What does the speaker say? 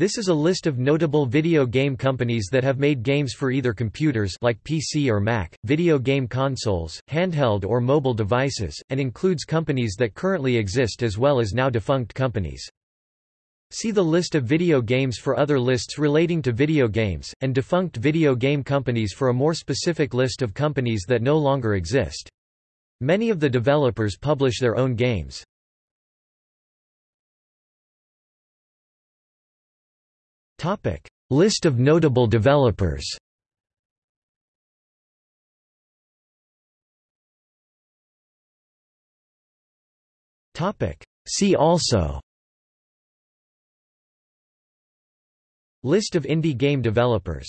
This is a list of notable video game companies that have made games for either computers like PC or Mac, video game consoles, handheld or mobile devices, and includes companies that currently exist as well as now defunct companies. See the list of video games for other lists relating to video games, and defunct video game companies for a more specific list of companies that no longer exist. Many of the developers publish their own games. Topic: List of notable developers. Topic: See also. List of indie game developers